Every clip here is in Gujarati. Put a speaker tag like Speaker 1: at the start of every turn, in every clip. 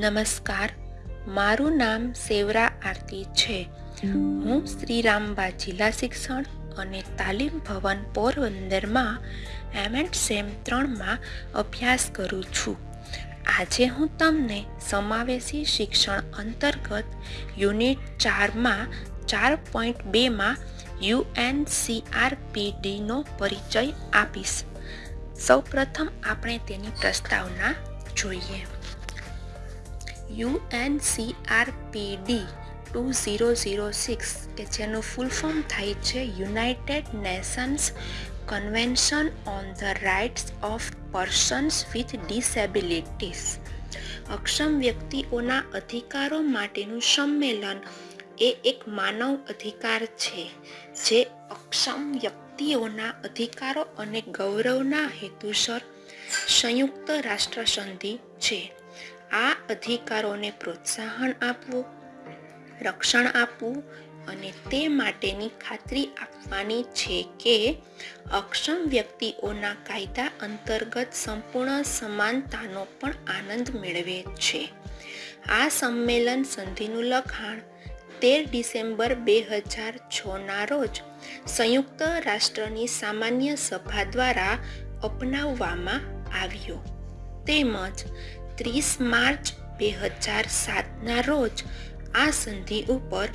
Speaker 1: નમસ્કાર. મારું નામ સેવરા આરતી છે. હું શ્રીરામબા જિલ્લા શિક્ષણ અને તાલીમ ભવન પોરબંદરમાં એમ એન્ડ સેમ ત્રણમાં અભ્યાસ કરું છું. આજે હું તમને સમાવેશી શિક્ષણ અંતર્ગત યુનિટ ચારમાં ચાર પોઈન્ટ બેમાં યુએનસીઆરપીડીનો પરિચય આપીશ. સૌપ્રથમ આપણે તેની પ્રસ્તાવના જોઈએ. UNCRPD two zero zero six કે જેનું ફૂલ ફોર્મ થાય છે United Nations Convention on the Rights of Persons with Disabilities અક્ષમ વ્યક્તિઓના અધિકારો માટેનું સંમેલન એ એક માનવ અધિકાર છે, જે અક્ષમ વ્યક્તિઓના અધિકારો અને ગૌરવના હેતુસર સંયુક્ત રાષ્ટ્રસંધિ છે. આ અધિકારોને પ્રોત્સાહન આપવું, રક્ષણ આપવું અને તે માટેની ખાતરી આપવાની છે કે અક્ષમ વ્યક્તિઓના કાયદા અંતર્ગત સંપૂર્ણ સમાનતાનો પણ આનંદ મેળવે છે. આ સંમેલન સંધિનું લખાણ તેર ડિસેમ્બર બે હજાર છના રોજ સંયુક્ત રાષ્ટ્રની સામાન્ય સભા દ્વારા અપનાવવામાં આવ્યો. તેમજ ત્રીસ માર્ચ બે હજાર સાતના રોજ આ સંધિ ઉપર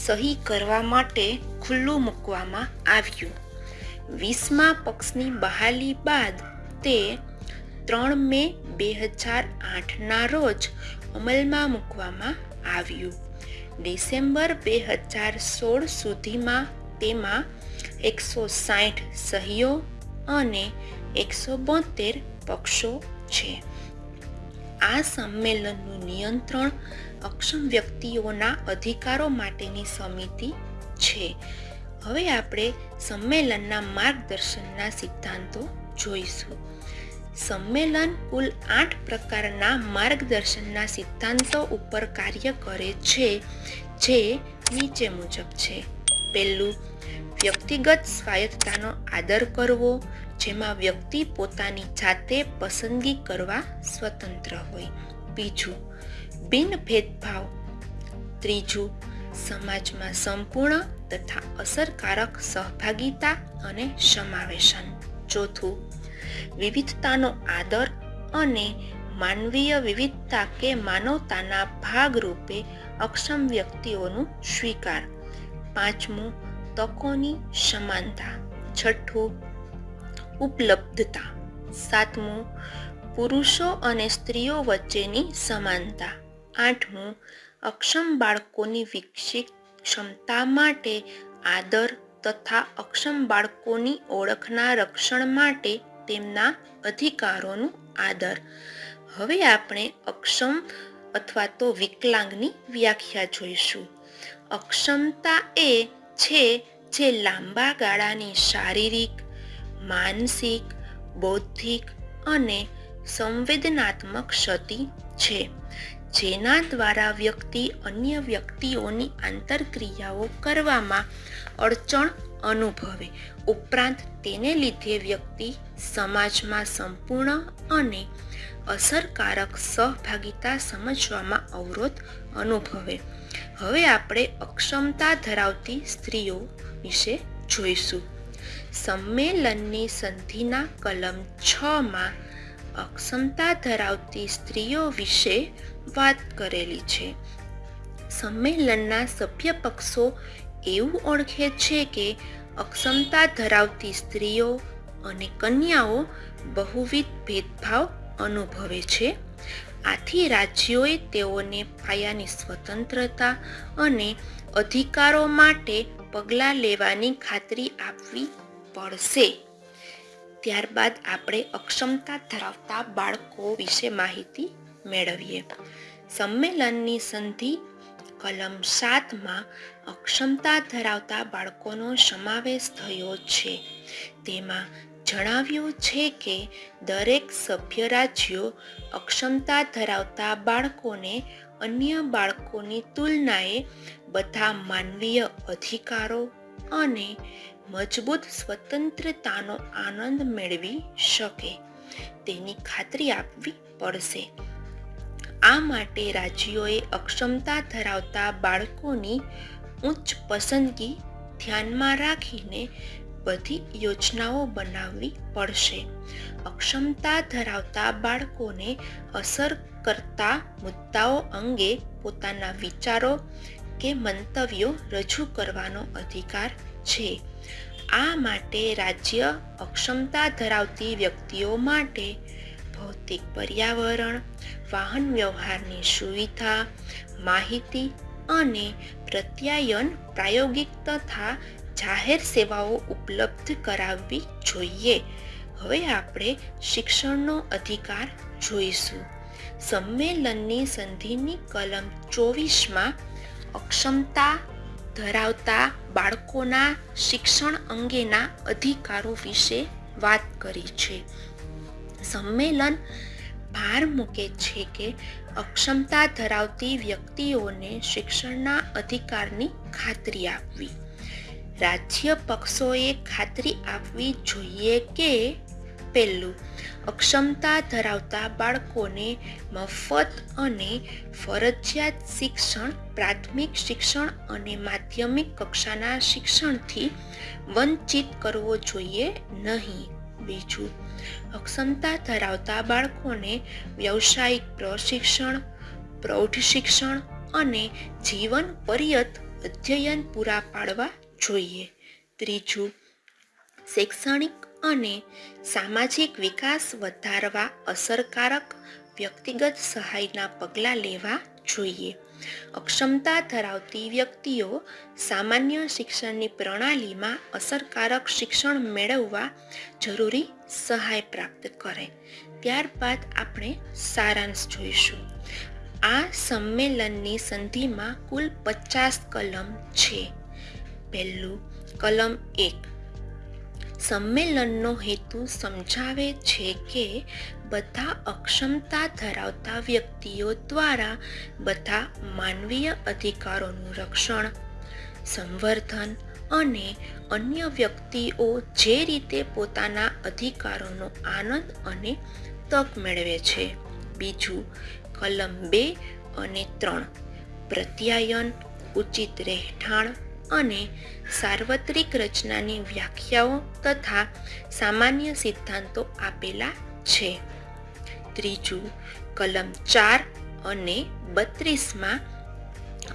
Speaker 1: સહી કરવા માટે ખુલ્લું મૂકવામાં આવ્યું. વીસમા પક્ષની બહાલી બાદ તે ત્રણ મે બે હજાર આઠના રોજ અમલમાં મૂકવામાં આવ્યું. ડિસેમ્બર બે હજાર સોળ સુધીમાં તેમાં એકસો સાઠ સહીઓ અને એકસો બોતેર પક્ષો છે. આ સંમેલનનું નિયંત્રણ અક્ષમ વ્યક્તિઓના અધિકારો માટેની સમિતિ છે. હવે આપણે સંમેલનના માર્ગદર્શનના સિદ્ધાંતો જોઈશું. સંમેલન કુલ આઠ પ્રકારના માર્ગદર્શનના સિદ્ધાંતો ઉપર કાર્ય કરે છે, જે નીચે મુજબ છે. પહેલું વ્યક્તિગત સ્વાયત્તાનો આદર કરવો, જેમાં વ્યક્તિ પોતાની જાતે પસંદગી કરવા સ્વતંત્ર હોય. બીજું બિન ભેદભાવ ત્રીજું, સમાજમાં સંપૂર્ણ તથા અસરકારક સહભાગિતા અને સમાવેશન. ચોથું, વિવિધતાનો આદર અને માનવીય વિવિધતા કે માનવતાના ભાગરૂપે અક્ષમ વ્યક્તિઓનું સ્વીકાર પાંચમું, તકોની સમાનતા. છઠ્ઠું, ઉપલબ્ધતા. સાતમું, પુરુષો અને સ્ત્રીઓ વચ્ચેની સમાનતા. આઠમું, અક્ષમ બાળકોની વિકસિત ક્ષમતા માટે આદર તથા અક્ષમ બાળકોની ઓળખના રક્ષણ માટે તેમના અધિકારોનું આદર. હવે આપણે અક્ષમ અથવા તો વિકલાંગની વ્યાખ્યા જોઈશું. અક્ષમતા એ છે જે લાંબા ગાળાની શારીરિક, માનસિક, બૌદ્ધિક અને સંવેદનાત્મક ક્ષતિ છે, જેના દ્વારા વ્યક્તિ અન્ય વ્યક્તિઓની આંતરક્રિયાઓ કરવામાં અડચણ અનુભવે. ઉપરાંત તેને લીધે વ્યક્તિ સમાજમાં સંપૂર્ણ અને અસરકારક સહભાગિતા સમજવામાં અવરોધ અનુભવે. હવે આપણે અક્ષમતા ધરાવતી સ્ત્રીઓ વિશે જોઈશું. સંમેલનની સંધિના કલમ છમાં અક્ષમતા ધરાવતી સ્ત્રીઓ વિશે વાત કરેલી છે. સંમેલનના સભ્ય પક્ષો એવું ઓળખે છે કે અક્ષમતા ધરાવતી સ્ત્રીઓ અને કન્યાઓ બહુવિધ ભેદભાવ અનુભવે છે. આથી રાજ્યોએ તેઓને પાયાની સ્વતંત્રતા અને અધિકારો માટે પગલાં લેવાની ખાતરી આપવી પડશે. ત્યારબાદ આપણે અક્ષમતા ધરાવતા બાળકો વિશે માહિતી મેળવીએ. સંમેલનની સંધિ કલમ સાતમાં અક્ષમતા ધરાવતા બાળકોનો સમાવેશ થયો છે. તેમાં જણાવ્યું છે કે દરેક સભ્ય રાજ્યો અક્ષમતા ધરાવતા બાળકોને અન્ય બાળકોની તુલનાએ બધા માનવીય અધિકારો અને મજબૂત સ્વતંત્રતાનો આનંદ મેળવી શકે. તેની ખાતરી આપવી પડશે. આ માટે રાજ્યોએ અક્ષમતા ધરાવતા બાળકોની ઉચ્ચ પસંદગી ધ્યાનમાં રાખીને બધી યોજનાઓ બનાવવી પડશે. અક્ષમતા ધરાવતા બાળકોને અસર કરતા મુદ્દાઓ અંગે પોતાના વિચારો કે મંતવ્યો રજૂ કરવાનો અધિકાર છે. આ માટે રાજ્ય અક્ષમતા ધરાવતી વ્યક્તિઓ માટે ભૌતિક પર્યાવરણ, વાહન વ્યવહારની સુવિધા, માહિતી અને પ્રત્યાયન પ્રાયોગિક તથા જાહેર સેવાઓ ઉપલબ્ધ કરાવવી જોઈએ. હવે આપણે શિક્ષણનો અધિકાર જોઈશું. સંમેલનની સંધિની કલમ ચોવીસમાં અક્ષમતા ધરાવતા બાળકોના શિક્ષણ અંગેના અધિકારો વિશે વાત કરી છે. સંમેલન ભાર મૂકે છે કે અક્ષમતા ધરાવતી વ્યક્તિઓને શિક્ષણના અધિકારની ખાતરી આપવી. રાજ્ય પક્ષોએ ખાતરી આપવી જોઈએ કે પહેલું, અક્ષમતા ધરાવતા બાળકોને મફત અને ફરજિયાત શિક્ષણ, પ્રાથમિક શિક્ષણ અને માધ્યમિક કક્ષાના શિક્ષણથી વંચિત કરવો જોઈએ નહીં. બીજું, અક્ષમતા ધરાવતા બાળકોને વ્યવસાયિક પ્રશિક્ષણ, પ્રૌઢ શિક્ષણ અને જીવન પર્યત અધ્યયન પૂરા પાડવા જોઈએ. ત્રીજું, શૈક્ષણિક અને સામાજિક વિકાસ વધારવા અસરકારક વ્યક્તિગત સહાયના પગલાં લેવા જોઈએ. અક્ષમતા ધરાવતી વ્યક્તિઓ સામાન્ય શિક્ષણની પ્રણાલીમાં અસરકારક શિક્ષણ મેળવવા જરૂરી સહાય પ્રાપ્ત કરે. ત્યારબાદ આપણે સારાંશ જોઈશું. આ સંમેલનની સંધિમાં કુલ પચાસ કલમ છે. પહેલું કલમ એક. સંમેલનનો હેતુ સમજાવે છે કે બધા અક્ષમતા ધરાવતા વ્યક્તિઓ દ્વારા બધા માનવીય અધિકારોનું રક્ષણ, સંવર્ધન અને અન્ય વ્યક્તિઓ જે રીતે પોતાના અધિકારોનો આનંદ અને તક મેળવે છે. બીજું કલમ બે અને ત્રણ. પ્રત્યાયન, ઉચિત રહેઠાણ અને સાર્વત્રિક રચનાની વ્યાખ્યાઓ તથા સામાન્ય સિદ્ધાંતો આપેલા છે. ત્રીજું, કલમ ચાર અને બત્રીસમાં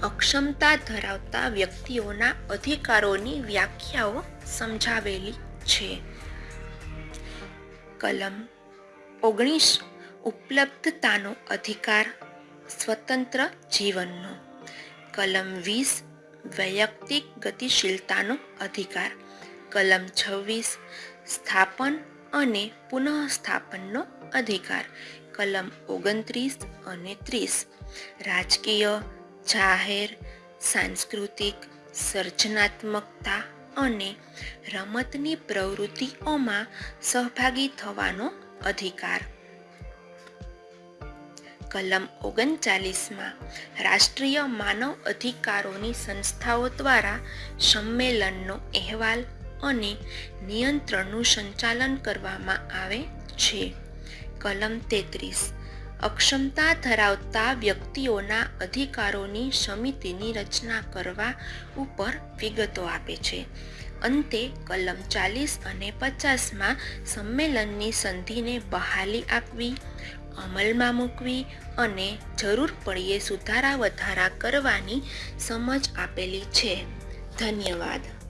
Speaker 1: અક્ષમતા ધરાવતા વ્યક્તિઓના અધિકારોની વ્યાખ્યાઓ સમજાવેલી છે. કલમ ઓગણીસ, ઉપલબ્ધતાનો અધિકાર, સ્વતંત્ર જીવનનો. કલમ વીસ વૈયક્તિક ગતિશીલતાનો અધિકાર, કલમ છવ્વીસ, સ્થાપન અને પુનઃસ્થાપનનો અધિકાર, કલમ ઓગણત્રીસ અને ત્રીસ. રાજકીય, જાહેર, સાંસ્કૃતિક, સર્જનાત્મકતા અને રમતની પ્રવૃત્તિઓમાં સહભાગી થવાનો અધિકાર. કલમ ઓગણચાલીસમાં રાષ્ટ્રીય માનવ અધિકારોની સંસ્થાઓ દ્વારા સંમેલનનો અહેવાલ અને નિયંત્રણનું સંચાલન કરવામાં આવે છે. કલમ તેત્રીસ. અક્ષમતા ધરાવતા વ્યક્તિઓના અધિકારોની સમિતિની રચના કરવા ઉપર વિગતો આપે છે. અંતે કલમ ચાલીસ અને પચાસમાં સંમેલનની સંધિને બહાલી આપવી અમલમાં મૂકવી અને જરૂર પડીએ સુધારા વધારા કરવાની સમજ આપેલી છે. ધન્યવાદ.